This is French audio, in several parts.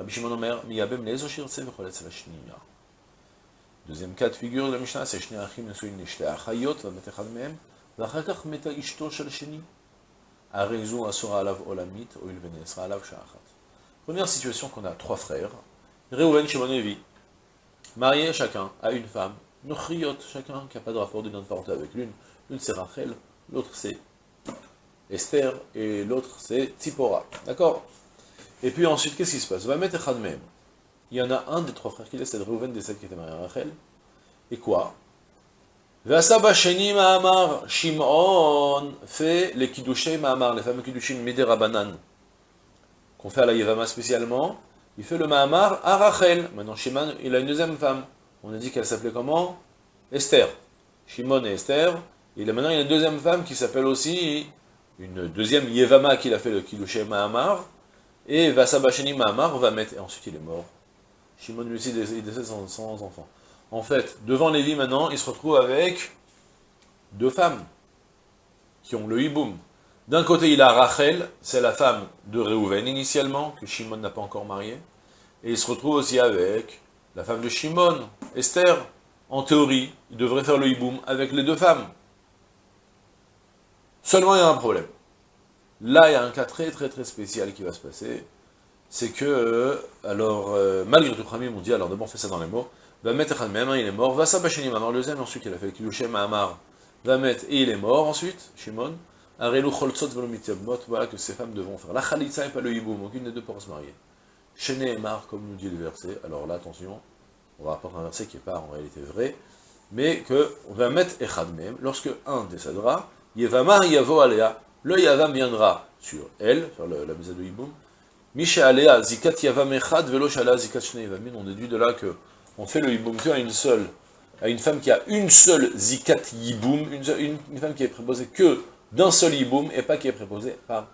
Rabbi Shimon Omer, miyabem lezo shirtse v'choletz l'shniya. Deuxième cas de figure de la Mishnah, c'est Shnei Achim Nesuin Nishte Achayot, va echad mehem, ואחר כך מתה אשתו של השני. הרי זו אסורה עליו עולמית, הואיל ונאסרה עליו שעה אחת. Première situation qu'on a trois frères, Reuven, Shimon et Levi, mariés chacun à une femme, Nochriot, chacun qui n'a pas de rapport d'une parenté avec l'une, l'une c'est Rachel, l'autre c'est Esther, et l'autre c'est Tzipora. D'accord Et puis ensuite, qu'est-ce qui se passe? Va mettre même. Il y en a un des trois frères qui décède, Reuven décède qui était marié à Rachel. Et quoi? Vasaba Sheni Mahamar, Shimon fait les Kiddushim Mahamar, les fameux Kiddushim Miderabanan, qu'on fait à la Yevama spécialement. Il fait le Mahamar à Rachel. Maintenant, Shimon, il a une deuxième femme. On a dit qu'elle s'appelait comment? Esther. Shimon et Esther. Il a maintenant une deuxième femme qui s'appelle aussi une deuxième Yevama qu'il a fait le Kiddushim Mahamar. Et Vasabasheni Mahamar va mettre, et ensuite il est mort. Shimon lui aussi, il décède sans, sans enfant. En fait, devant Lévi maintenant, il se retrouve avec deux femmes qui ont le hiboum. D'un côté, il a Rachel, c'est la femme de Réhouven initialement, que Shimon n'a pas encore mariée. Et il se retrouve aussi avec la femme de Shimon, Esther. En théorie, il devrait faire le hiboum avec les deux femmes. Seulement, il y a un problème. Là, il y a un cas très très très spécial qui va se passer. C'est que, euh, alors, euh, malgré tout, Khamim, on dit, alors d'abord, on fait ça dans les mots. Va mettre même il est mort. Va s'abacheni Mamar, le deuxième, ensuite, il a fait Kilushem Amar. Va mettre, et il est mort ensuite, Shimon. Arelu Velomitzabmot, voilà que ces femmes devront faire. La Khalitza et pas le Hiboum, aucune des deux pourra se marier. Shene Emar, comme nous dit le verset. Alors là, attention, on va apprendre un verset qui n'est pas en réalité vrai, mais que, on va mettre Echad lorsque un décédera, Yevamar Yavo Alea, le Yavam viendra sur elle, sur la mise de Hiboum. Misha Alea Zikat Yavam Echad Velo Shala Zikat Yavamin. On déduit de là que on fait le Hiboum qu'à une seule, à une femme qui a une seule Zikat Yiboum, une, femme qui est préposée que d'un seul Yiboum et pas qui est préposée par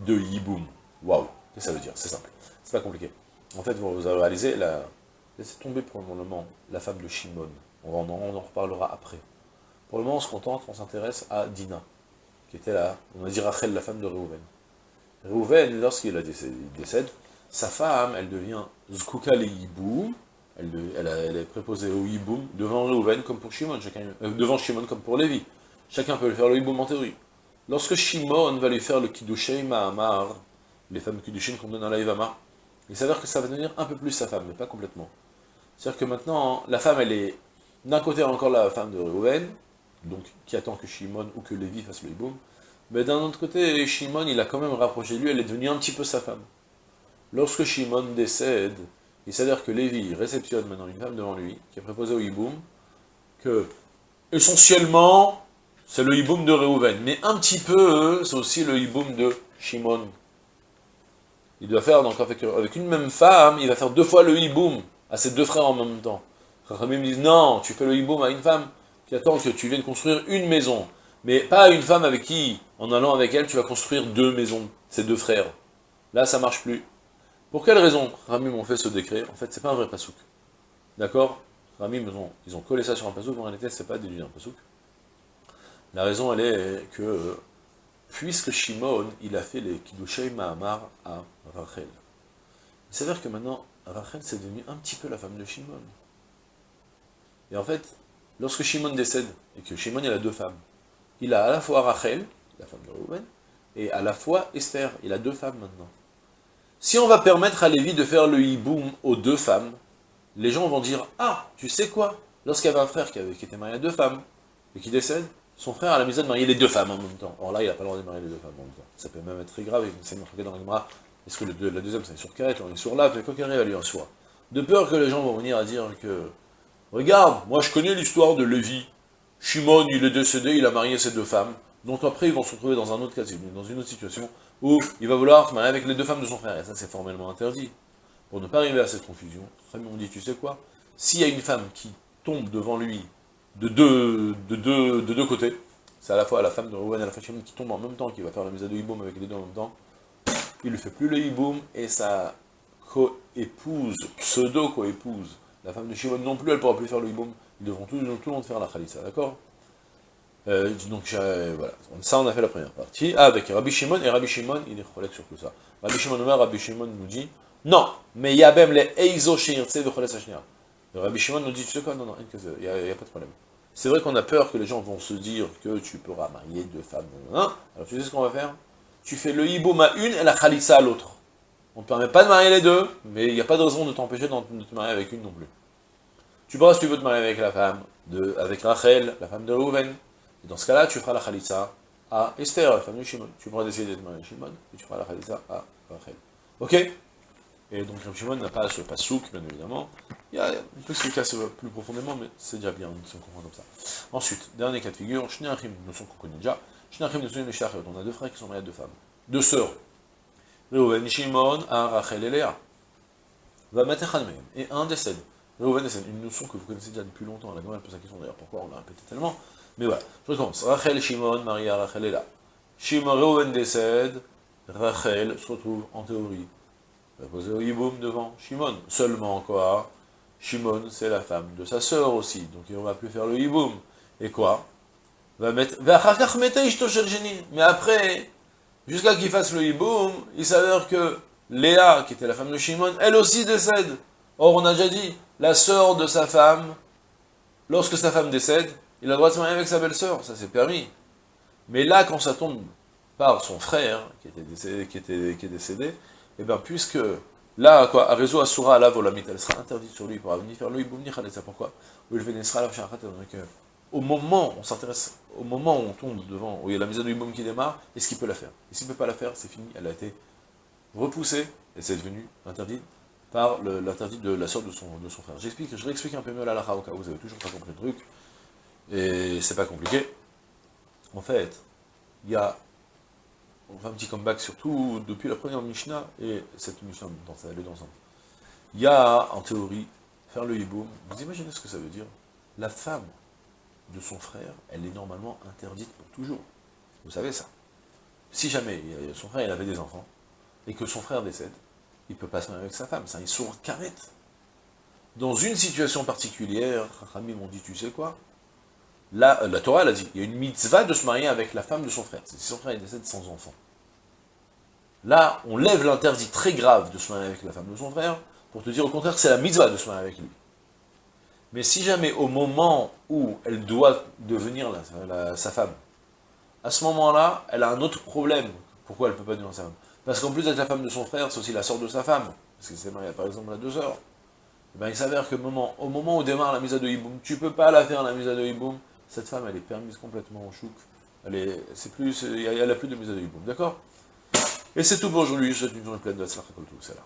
deux Yiboum. Waouh, qu'est-ce que ça veut dire? C'est simple, c'est pas compliqué. En fait, vous avez réalisé, la... laissez tomber pour le moment la femme de Shimon. On en, on en reparlera après. Pour le moment, on se contente, on s'intéresse à Dina qui était là, on va dire Rachel, la femme de Reuven. Reuven, lorsqu'il décède, sa femme, elle devient Zkuka le Yiboum, elle, est préposée au Yiboum devant Reuven comme pour Shimon, chacun, euh, devant Shimon comme pour Lévi. Chacun peut lui faire le Yiboum en théorie. Lorsque Shimon va lui faire le Kiddushim Mahamar, les fameux Kiddushin qu'on donne dans la Ivama, il s'avère que ça va devenir un peu plus sa femme, mais pas complètement. C'est-à-dire que maintenant, la femme, elle est d'un côté encore la femme de Reuven, donc qui attend que Shimon ou que Lévi fasse le hiboum. Mais d'un autre côté, Shimon, il a quand même rapproché lui, elle est devenue un petit peu sa femme. Lorsque Shimon décède, il s'avère que Lévi réceptionne maintenant une femme devant lui, qui est préposée au hiboum, que, essentiellement, c'est le hiboum de Reuven, mais un petit peu, c'est aussi le hiboum de Shimon. Il doit faire, donc avec, une même femme, il va faire deux fois le hiboum à ses deux frères en même temps. Chachamim disent, non, tu fais le hiboum à une femme, qui attend que tu viennes construire une maison, mais pas une femme avec qui, en allant avec elle, tu vas construire deux maisons, ces deux frères. Là, ça marche plus. Pour quelle raison Ramim ont fait ce décret En fait, c'est pas un vrai pasouk. D'accord Ramim, ils ont, collé ça sur un pasouk, en réalité, c'est pas déduit un pasouk. La raison, elle est que, puisque Shimon, il a fait les Kiddushei Mahamar à Rachel, il s'avère que maintenant, Rachel, c'est devenu un petit peu la femme de Shimon. Et en fait, lorsque Shimon décède, et que Shimon a deux femmes, il a à la fois Rachel, la femme de Reuven, et à la fois Esther, il a deux femmes maintenant. Si on va permettre à Lévi de faire le hiboum aux deux femmes, les gens vont dire, ah, tu sais quoi? Lorsqu'il y avait un frère qui, était marié à deux femmes, et qui décède, son frère a la maison de marier les deux femmes en même temps. Or là, il n'a pas le droit de marier les deux femmes en même temps. Ça peut même être très grave, c'est marqué dans la est-ce que le, la deuxième c'est sur Karet, on est sur là, quoi qu'il arrive à lui en soi. De peur que les gens vont venir à dire que Regarde, moi je connais l'histoire de Lévi. Shimon, il est décédé, il a marié ses deux femmes. Donc après, ils vont se retrouver dans un autre cas, dans une autre situation, où il va vouloir se marier avec les deux femmes de son frère. Et ça, c'est formellement interdit. pour ne pas arriver à cette confusion, on dit, tu sais quoi? S'il y a une femme qui tombe devant lui de deux, de deux, de deux côtés, c'est à la fois la femme de Rouven et la femme qui tombe en même temps, qui va faire la mise de hiboum avec les deux en même temps, il ne fait plus le hiboum, et sa co-épouse, pseudo-co-épouse, la femme de Shimon non plus, elle ne pourra plus faire le hiboum, ils devront tout, tout le monde faire la khalissa, d'accord? Euh, donc euh, voilà, ça on a fait la première partie. Ah, avec Rabbi Shimon, et Rabbi Shimon, il est relève sur tout ça. Rabbi Shimon Rabbi Shimon nous dit, non, mais il y a même les Eizo Sheirtse de Cholet Rabbi Shimon nous dit, tu sais quoi, non, non, il n'y a, pas de problème. C'est vrai qu'on a peur que les gens vont se dire que tu pourras marier deux femmes, alors tu sais ce qu'on va faire? Tu fais le hiboum à une et la khalissa à l'autre. On ne permet pas de marier les deux, mais il n'y a pas de raison de t'empêcher de te marier avec une non plus. Tu pourras, si tu veux te marier avec la femme, de, avec Rachel, la femme de Rouven, et dans ce cas-là, tu feras la khalitsa à Esther, la femme de Shimon. Tu pourras décider de marier Shimon, et tu feras la khalitsa à Rachel. Ok? Et donc Shimon n'a pas ce pasouk, bien évidemment. Il y a, peut expliquer ça plus profondément, mais c'est déjà bien on comprend comme ça. Ensuite, dernier cas de figure, Shneachim, notion qu'on connaît déjà. Shneachim, notion de On a deux frères qui sont mariés à deux femmes. Deux sœurs. Reuven, Shimon, à Rachel et Léa. Va mettre Et un décède. Reuven décède. Une notion que vous connaissez déjà depuis longtemps. La elle pose la question d'ailleurs pourquoi on l'a répété tellement. Mais voilà, je recommence. Rachel, Shimon, Maria, Rachel est là. Shimon, Reuven décède, Rachel se retrouve en théorie. Va poser au Yiboum devant Shimon. Seulement quoi? Shimon, c'est la femme de sa sœur aussi, donc il ne va plus faire le Yiboum. Et quoi? Va mettre... Mais après, jusqu'à qu'il fasse le Yiboum, il s'avère que Léa, qui était la femme de Shimon, elle aussi décède. Or, on a déjà dit, la sœur de sa femme, lorsque sa femme décède, il a le droit de se marier avec sa belle-sœur, ça c'est permis. Mais là, quand ça tombe par son frère, qui, était décédé, qui, est décédé, et eh bien puisque là, quoi, à réseau Asura, la volamit, elle sera interdite sur lui, pour venir faire lui, c'est pourquoi? Au moment, on s'intéresse, au moment où on tombe devant, où il y a la mise du boum qui démarre, est-ce qu'il peut la faire? Et s'il ne peut pas la faire, c'est fini, elle a été repoussée, et c'est devenu interdit par l'interdit de la sorte de son, frère. J'explique, je réexplique un peu mieux la lacha vous avez toujours pas compris le truc. Et c'est pas compliqué. En fait, il y a, on fait un petit comeback surtout depuis la première Mishnah et cette Mishnah dans ça, les deux ensemble. Il y a, en théorie, faire le hiboum. Vous imaginez ce que ça veut dire? La femme de son frère, elle est normalement interdite pour toujours. Vous savez ça. Si jamais son frère avait des enfants, et que son frère décède, il ne peut pas se marier avec sa femme, c'est un sourd carré. Dans une situation particulière, Rami m'ont dit, tu sais quoi? Là, euh, la Torah, a dit, il y a une mitzvah de se marier avec la femme de son frère. Si son frère décède sans enfant. Là, on lève l'interdit très grave de se marier avec la femme de son frère, pour te dire au contraire c'est la mitzvah de se marier avec lui. Mais si jamais au moment où elle doit devenir sa femme, à ce moment-là, elle a un autre problème. Pourquoi elle ne peut pas devenir sa femme? Parce qu'en plus d'être la femme de son frère, c'est aussi la sœur de sa femme. Parce qu'elle s'est mariée par exemple à deux sœurs. Eh ben, il s'avère que moment, moment où démarre la mise à de Hiboum, tu ne peux pas la faire la mise à de Hiboum, cette femme, elle est permise complètement en chouk. Elle est, c'est plus, plus de mise à de D'accord? Et c'est tout pour aujourd'hui, je souhaite une journée pleine de tout, c'est là.